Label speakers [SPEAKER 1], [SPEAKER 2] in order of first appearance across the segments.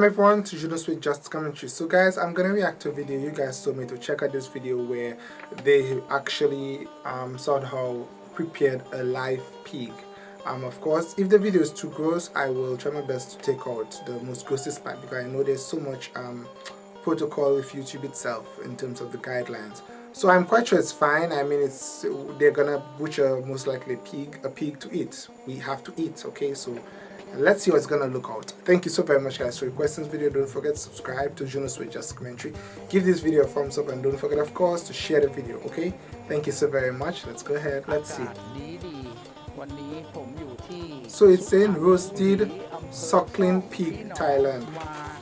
[SPEAKER 1] Welcome everyone to Juno's with Just Commentary. So guys, I'm gonna react to a video. You guys told me to check out this video where they actually um, somehow prepared a live pig. Um, of course, if the video is too gross, I will try my best to take out the most grossest part because I know there's so much um, protocol with YouTube itself in terms of the guidelines. So I'm quite sure it's fine. I mean, it's they're gonna butcher most likely a pig, a pig to eat. We have to eat, okay? So let's see what's gonna look out. Thank you so very much guys. For requesting this video don't forget to subscribe to Juno's with Just Commentary. Give this video a thumbs up and don't forget of course to share the video okay? Thank you so very much. Let's go ahead. Let's see. So it's saying roasted suckling pig Thailand.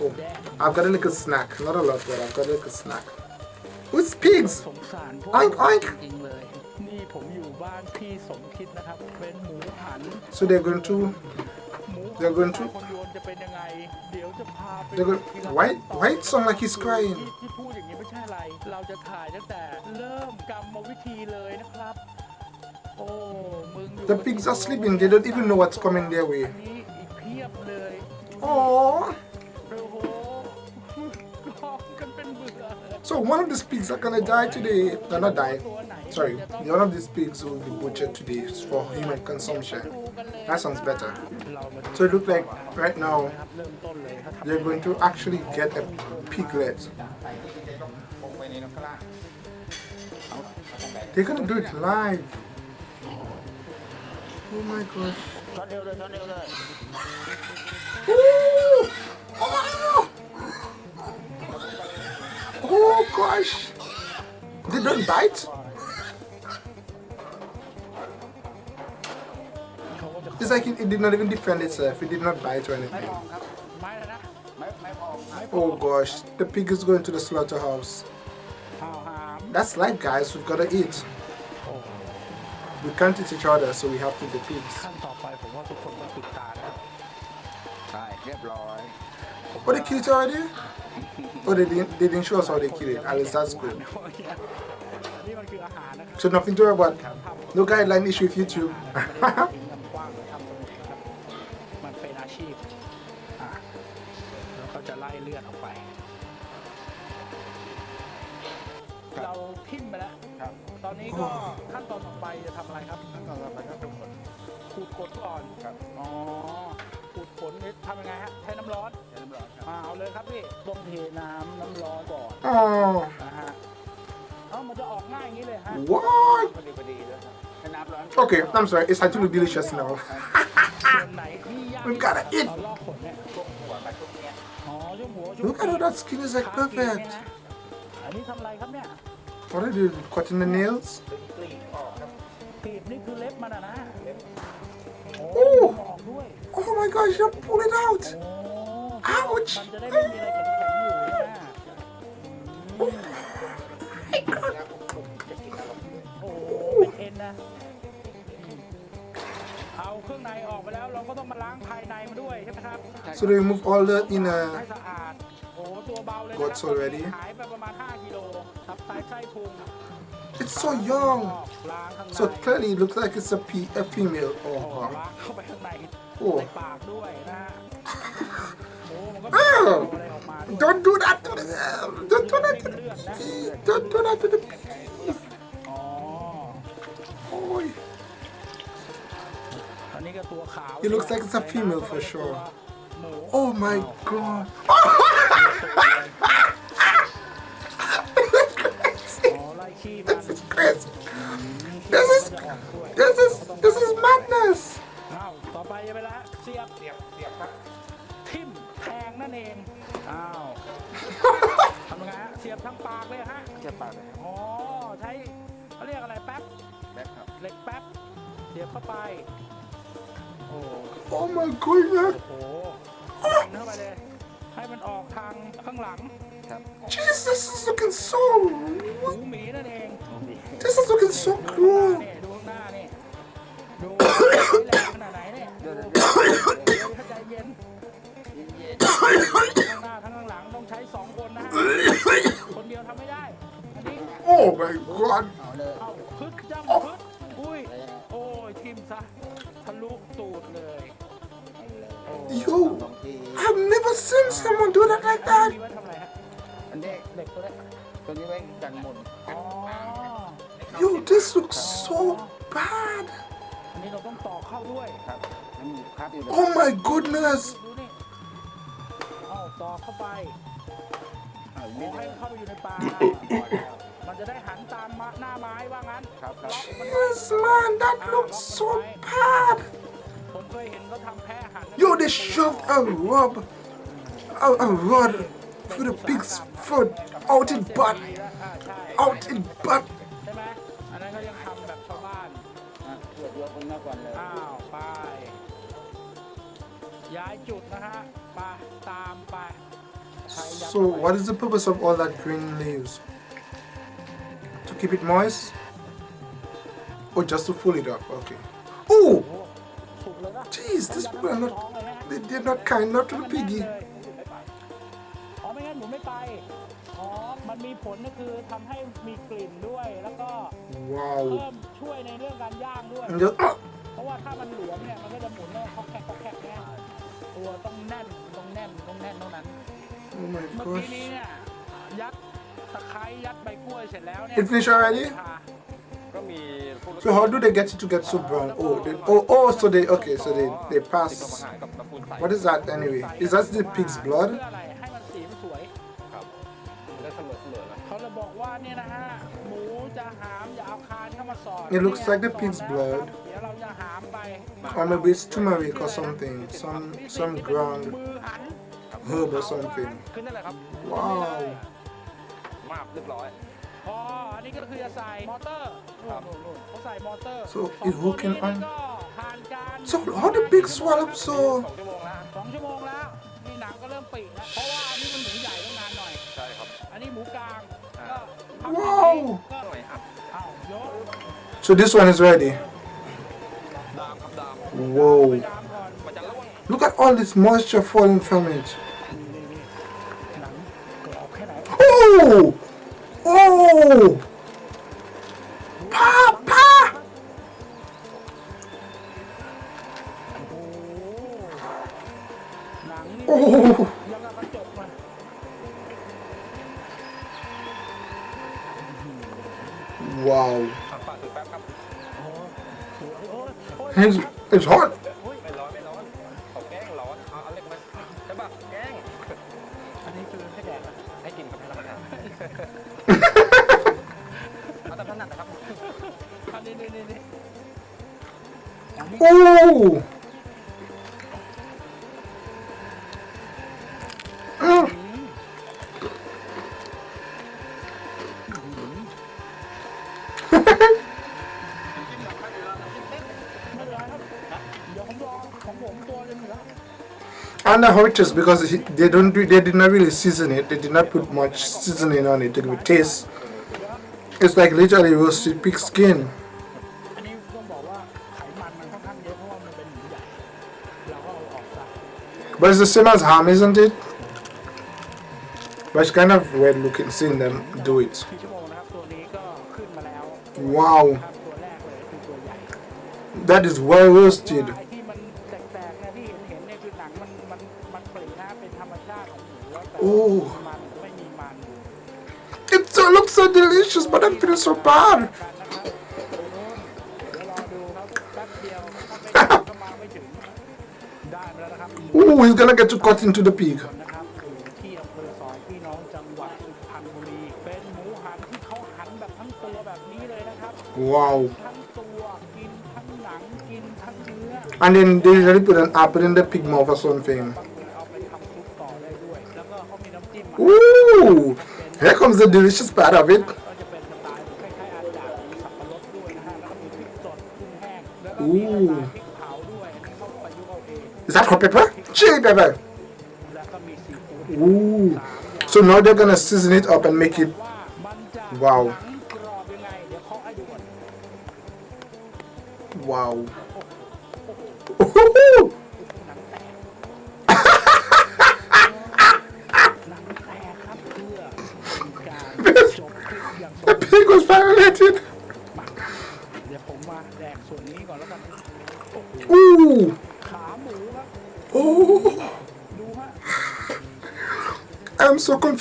[SPEAKER 1] Oh I've got a little snack. Not a lot but I've got a little snack. Who's pigs? Oink oink. So they're going to they're going to. They're going. Why? Why it sound like he's crying? The pigs are sleeping. They don't even know what's coming their way. Oh. So one of these pigs are gonna die today. They're not die. Sorry, one of these pigs will be butchered today for human consumption. That sounds better. So it looks like right now they're going to actually get a piglet. They're gonna do it live. Oh my gosh. Oh, oh gosh! They don't bite? It's like it, it, did not even defend itself. It did not bite or anything. Oh gosh, the pig is going to the slaughterhouse. That's life guys, we've got to eat. We can't eat each other, so we have to eat the pigs. Oh, they killed it already? Oh, they didn't, they didn't show us how they killed it. At least that's good. So nothing to worry about. No guideline issue with YouTube.
[SPEAKER 2] นนี้ก็ขั้นตอนต่อไปจะทำอะไรครับ
[SPEAKER 3] ขั้นตอนต่อไปก็ขูดขน
[SPEAKER 2] ขูดขนก่อน
[SPEAKER 3] ครับ
[SPEAKER 2] อ๋อขูดขนนี่ทำยังไงฮะใช้น้ำร้อน
[SPEAKER 3] ใช้น้ำร้อนครับ
[SPEAKER 2] อ่าเอาเลยครับพี่ต้องเทน้ำน้ำร้อนก่อน
[SPEAKER 1] Oh,
[SPEAKER 2] นะฮะเอ้ามันจะออกง่ายอย่างนี้เลยฮะ
[SPEAKER 1] what?
[SPEAKER 3] พอดีพอดีด้วยครับใช้น้ำร้อน
[SPEAKER 1] Okay, I'm sorry. It's actually delicious now.
[SPEAKER 2] ส่วนไหนที่ยาก
[SPEAKER 1] We've gotta eat.
[SPEAKER 2] ตอนลอกขนเนี่ย
[SPEAKER 3] ช่วงหัวกับช่วงเนี้ย
[SPEAKER 2] อ๋อช่วงหัวช่วง
[SPEAKER 1] Look at how that skin is like
[SPEAKER 2] ขาปีกเนี่ย
[SPEAKER 1] perfect.
[SPEAKER 2] นะอันนี้ทำอะไรครับเนี่ย
[SPEAKER 1] What are you? Cutting the nails?
[SPEAKER 2] Oh!
[SPEAKER 1] Oh my gosh, you pull it out! Ouch!
[SPEAKER 2] Oh my god!
[SPEAKER 1] So they remove all the inner
[SPEAKER 2] สะอาด โอ้ตัวเบาเลยนะ
[SPEAKER 1] Guts already
[SPEAKER 2] หายไปประมาณ 5กิโลทับไตไส้พุง
[SPEAKER 1] It's so young.
[SPEAKER 2] ล้างข้างใน
[SPEAKER 1] So clearly it looks like it's a, pe- a female.
[SPEAKER 2] โอ้
[SPEAKER 1] Oh,
[SPEAKER 2] ล้า
[SPEAKER 1] wow.
[SPEAKER 2] งเข้าไปข้างใน
[SPEAKER 1] โอ้
[SPEAKER 2] ในปากด้วยนะฮะโอ้มันก็
[SPEAKER 1] อ้าว
[SPEAKER 2] อะไรออกมาด้วย
[SPEAKER 1] Don't do that to the. Don't do that to the.
[SPEAKER 2] เลือดนะ
[SPEAKER 1] Don't do that to the.
[SPEAKER 2] อ๋อ
[SPEAKER 1] Oh,
[SPEAKER 2] อันนี้ก็ตัวขาว
[SPEAKER 1] It looks like it's a female for sure.
[SPEAKER 2] หมู
[SPEAKER 1] oh my god.
[SPEAKER 2] อ๋อไล่ขี้มัน
[SPEAKER 1] This is crazy. This is. This is. This is madness.
[SPEAKER 2] อ้าวต่อไปจะไปละเสียบ
[SPEAKER 3] เสียบเสียบครับ
[SPEAKER 2] ทิ่มแทงนั่นเองอ้าวทำยังไงฮะเสียบทั้งปากเลยฮะ
[SPEAKER 3] เสียบปากเลยครับ
[SPEAKER 2] อ๋อใช้เขาเรียกอะไรแป๊บ
[SPEAKER 3] แบ็คครับ
[SPEAKER 2] เหล็กแป๊บเสียบเข้าไปโอ้
[SPEAKER 1] Oh my goodness.
[SPEAKER 2] โหแทงเข้าไปเลย ให้มันออกทางข้างหลัง
[SPEAKER 3] ครับ
[SPEAKER 1] Jesus, this is looking so.
[SPEAKER 2] หูหมีนั่นเอง
[SPEAKER 1] This is looking so
[SPEAKER 2] ดูข้างห
[SPEAKER 1] cool.
[SPEAKER 2] น้าเนี่ยดูข้างหน้านี่ ดูแรงขนาดไหนเนี่ย
[SPEAKER 3] เดี๋ยว
[SPEAKER 2] ดู
[SPEAKER 3] เดี๋ยวเดี๋ยว
[SPEAKER 1] so bad.
[SPEAKER 2] อันนี้เราต้องต่อเข้าด้วย
[SPEAKER 3] ครับมันมีคาบอยู่ใน
[SPEAKER 1] Oh my goodness.
[SPEAKER 2] ดูนี่เอาต่อเข้าไป
[SPEAKER 3] อ่า
[SPEAKER 2] ข
[SPEAKER 3] มี
[SPEAKER 2] อ
[SPEAKER 3] ด
[SPEAKER 2] ให้เข้าไปอยู่ในปากมันจะได้หันตามมาหน้าไม้ว่างั้น
[SPEAKER 3] ครับครับ
[SPEAKER 2] ล็อกมันไว้
[SPEAKER 1] Yes, man, that looks so bad.
[SPEAKER 2] ผมเคยเห็นเขาทำแพ้หัน
[SPEAKER 1] Yo, they shoved a rod, a, a rod for the pig's foot out in butt,
[SPEAKER 2] อ่าใช่
[SPEAKER 1] out in butt.
[SPEAKER 2] ย้า
[SPEAKER 3] ย
[SPEAKER 2] จุดนะฮะไปตามไปใครอยาก
[SPEAKER 1] So, what is the purpose of all that green leaves? To keep it moist? Or just to pull it up? Okay. Oh,
[SPEAKER 2] โอ้สุกเลยนะ
[SPEAKER 1] jeez, these people are not,
[SPEAKER 2] ท้องเลยนะ
[SPEAKER 1] they, they're not kind, not to the piggy.
[SPEAKER 2] อ๋อไม่งั้นหนูไม่ไป อ๋อ มันมีผลก็คือทำให้มีกลิ่นด้วย แล้วก็
[SPEAKER 1] Wow.
[SPEAKER 2] เพิ่มช่วยในเรื่องการย่างด้วย
[SPEAKER 1] And just, ah,
[SPEAKER 2] เพราะว่าถ้ามันหลวมเนี่ย มันก็จะหมุนแล้วก็แคกแคกเนี่ย ตัวต้องแน่นต้องแน่นต้องแน่นเท่านั้น
[SPEAKER 1] oh my
[SPEAKER 2] เมื่อกี้
[SPEAKER 1] gosh.
[SPEAKER 2] นี้เนี่ย ยัดตะไคร้ยัดใบกล้วยเสร็จแล้วเนี่ย
[SPEAKER 1] It finished already?
[SPEAKER 2] ค่ะ
[SPEAKER 3] ก็มีพวก
[SPEAKER 1] So how do they get it to get so brown? Oh, they, oh, oh, so they, okay, so they, they
[SPEAKER 3] ที่เขามา
[SPEAKER 1] pass.
[SPEAKER 3] หากับตะปูนใส
[SPEAKER 1] What is that anyway? Is that the pig's
[SPEAKER 2] เพื่
[SPEAKER 1] blood?
[SPEAKER 2] ออะไรให้มันสีมันสวย
[SPEAKER 3] ครับมันได้เสมอเสมอนะ
[SPEAKER 2] เขาเลยบอกว่าเนี่ยนะฮะ หมูจะหามอย่าเอาคานเข้ามาสอด
[SPEAKER 1] It looks like the pig's
[SPEAKER 2] สอด
[SPEAKER 1] blood. Or maybe it's turmeric or something, some some ground
[SPEAKER 2] มือหัน
[SPEAKER 1] herb or something.
[SPEAKER 3] ขึ้นนั่นแหละครับ
[SPEAKER 1] Wow.
[SPEAKER 3] มาบเรียบร้อย
[SPEAKER 2] พออันนี้ก็คือจะใส่มอเตอร์
[SPEAKER 3] ครับ
[SPEAKER 2] นู่นๆๆเขาใส่มอเตอร์
[SPEAKER 1] So
[SPEAKER 2] สอง
[SPEAKER 1] it
[SPEAKER 2] ตัว
[SPEAKER 1] hooking
[SPEAKER 2] นี้
[SPEAKER 1] on
[SPEAKER 2] ก็ผ่านการ
[SPEAKER 1] So how the pig swallow so?
[SPEAKER 3] สองชั่วโมงแล้ว
[SPEAKER 2] สองชั่วโมงแล้วนี่หนังก็เริ่มปีแล้ว เพราะว่าอันนี้มันหมูใหญ่ต้องนานหน่อย
[SPEAKER 3] ใช่ครับ
[SPEAKER 2] อันนี้หมูกลาง
[SPEAKER 3] อ่า
[SPEAKER 2] ก็ทำ
[SPEAKER 1] ว้าว
[SPEAKER 2] ก็
[SPEAKER 3] หน่อยอัพ
[SPEAKER 2] เอายก
[SPEAKER 1] So this one is ready. Whoa. Look at all this moisture falling from it. Oh! Oh! Papa! Oh! Wow.
[SPEAKER 2] His
[SPEAKER 1] it's
[SPEAKER 2] hard.
[SPEAKER 1] And how because they don't they did not really season it. They did not put much seasoning on it to give it taste. It's like literally roasted pig skin. But it's the same as ham, isn't it? But it's kind of weird looking seeing them do it. Wow. That is well roasted.
[SPEAKER 2] Oh,
[SPEAKER 1] It looks so delicious, but I'm feeling so bad. Oh, he's gonna get to cut into the pig. Wow. And then they usually put an apple in the pig mouth or something. Oh, here comes the delicious part of it.
[SPEAKER 2] Ooh.
[SPEAKER 1] Is that hot pepper? Chili pepper. Ooh. So now they're gonna season it up and make it. Wow. Wow.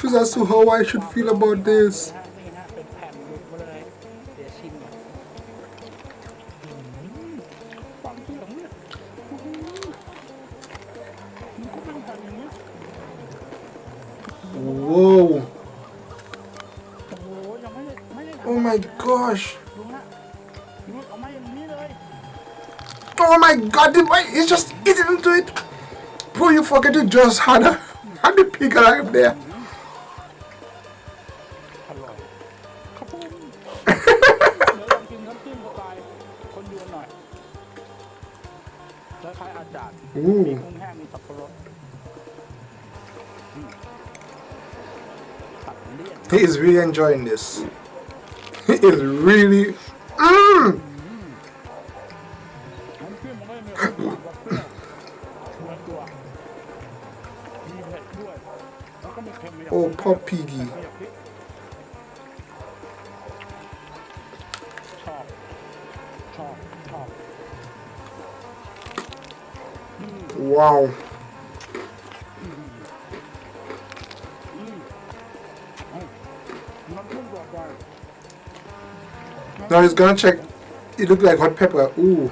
[SPEAKER 1] issues as to how I should feel about this. Whoa. Oh my gosh. Oh my god, the boy is just eating into it. Bro, you forget you just had a, had a pig alive there. enjoying this. It is really... Mm! oh, poor piggy. Wow. Now he's gonna check. It looks like hot pepper. Ooh.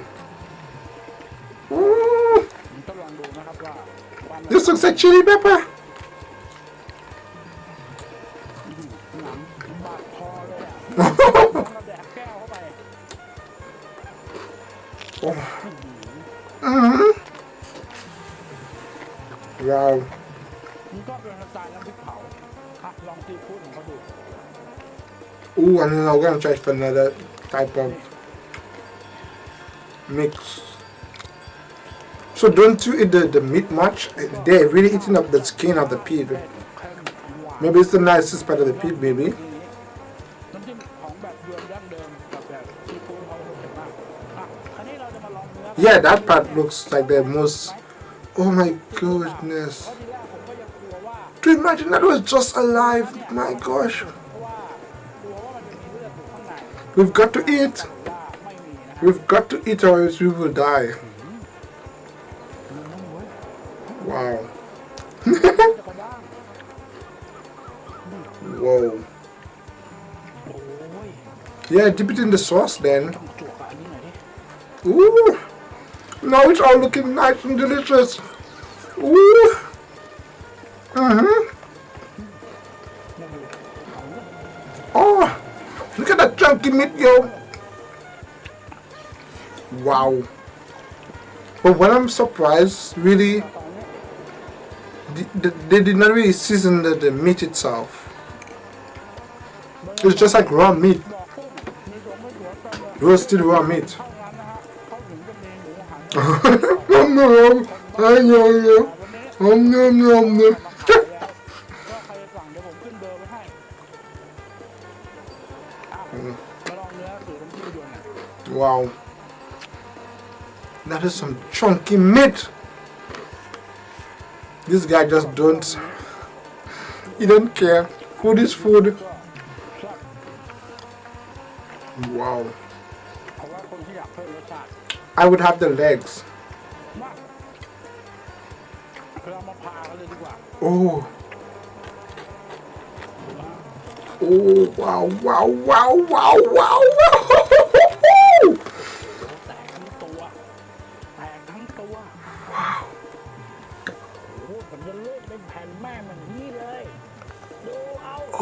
[SPEAKER 1] Ooh. This looks like chili pepper. Ooh, and then I'm gonna try for another type of mix. So don't you eat the, the meat much? They're really eating up the skin of the pig. Maybe it's the nicest part of the pig,
[SPEAKER 2] maybe.
[SPEAKER 1] Yeah, that part looks like the most... Oh my goodness. To imagine that was just alive, my gosh. We've got to eat. We've got to eat or else we will die. Wow. Whoa. Yeah, dip it in the sauce then. Ooh. Now it's all looking nice and delicious. Ooh. Meat yo. Wow. But when I'm surprised, really, they, they did not really season the, the meat itself. It's just like raw meat. Roasted raw meat. Nom nom nom. Nom nom nom nom. That is some chunky meat. This guy just don't, he don't care. Food is food. Wow. I would have the legs. Oh. Oh, wow, wow, wow, wow, wow, wow.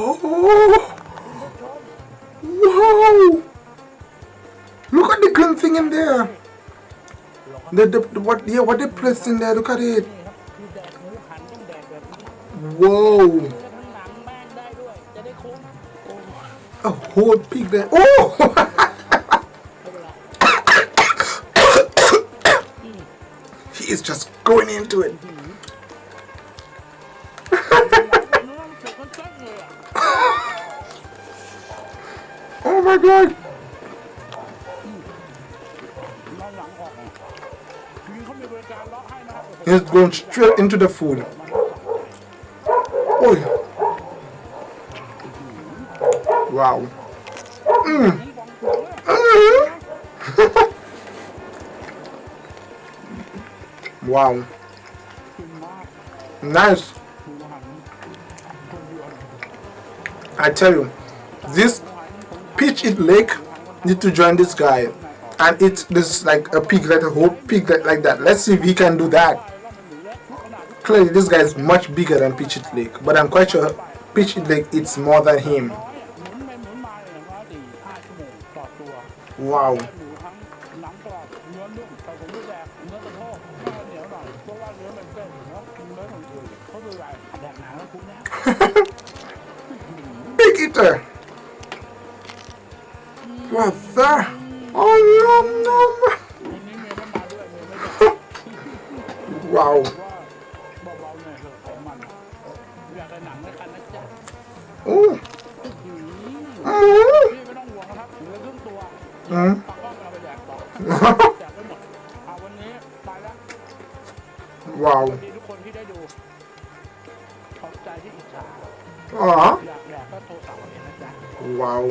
[SPEAKER 1] Oh! Wow! Look at the green thing in there. The, the, the what? Yeah, what they placed in there? Look at it. Whoa! A whole pig there. Oh! he is just going into it. my! He's going straight into the food. Oh. Wow.
[SPEAKER 2] Mm. mm.
[SPEAKER 1] wow. Nice. I tell you, this which it lake need to join this guy. And eat this like a piglet a whole piglet like that. Let's see if he can do that. Clearly this guy is much bigger than Peach Eat Laek but I'm quite sure Peach Eat Laek eats more than him. Wow.
[SPEAKER 2] Big eater. ว่าซะอ๋อลมนมว้าวอืออืออือว้าวอู้ดูอ๋อว้า
[SPEAKER 1] ว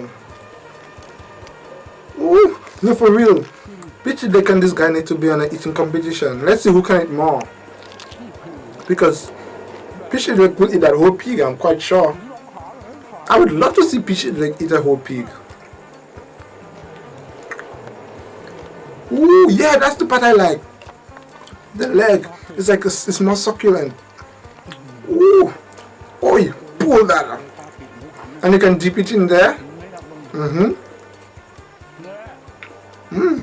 [SPEAKER 1] Ooh, no, for real. Bitch, Dick and this guy need to be on an eating competition. Let's see who can eat more. Because Pichy Drake will eat that whole pig, I'm quite sure. I would love to see Pichy Drake eat a whole pig. Ooh, yeah, that's the part I like. The leg is like, a, it's more succulent. Ooh, oh, you pull that. And you can dip it in there. Mm-hmm.
[SPEAKER 2] Hmm.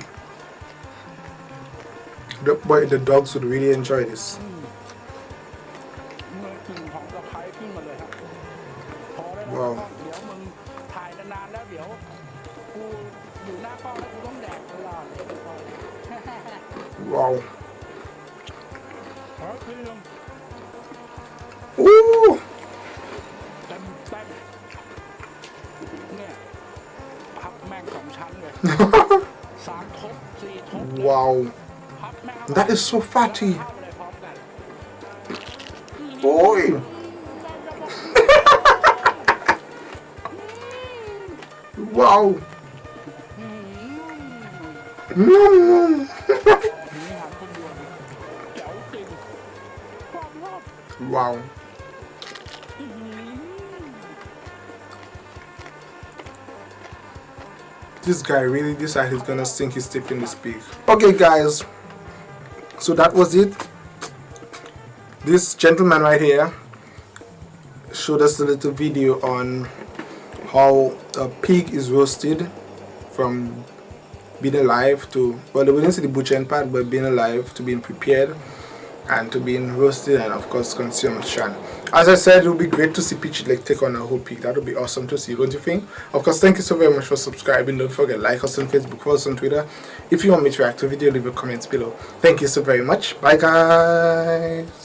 [SPEAKER 1] The boy, the dogs would really enjoy this. Wow.
[SPEAKER 2] Wow.
[SPEAKER 1] Ooh. Wow. That is so fatty. Boy. wow.
[SPEAKER 2] Mm.
[SPEAKER 1] wow. This guy really decided he's gonna sink his teeth in this pig. Okay, guys. So that was it. This gentleman right here showed us a little video on how a pig is roasted from being alive to well we didn't see the butchering part but being alive to being prepared and to being roasted and of course consumed Shan. As I said, it would be great to see Peachy like take on a whole peak. That would be awesome to see, don't you think? Of course, thank you so very much for subscribing. Don't forget like us on Facebook, follow us on Twitter. If you want me to react to a video, leave a comment below. Thank you so very much. Bye guys.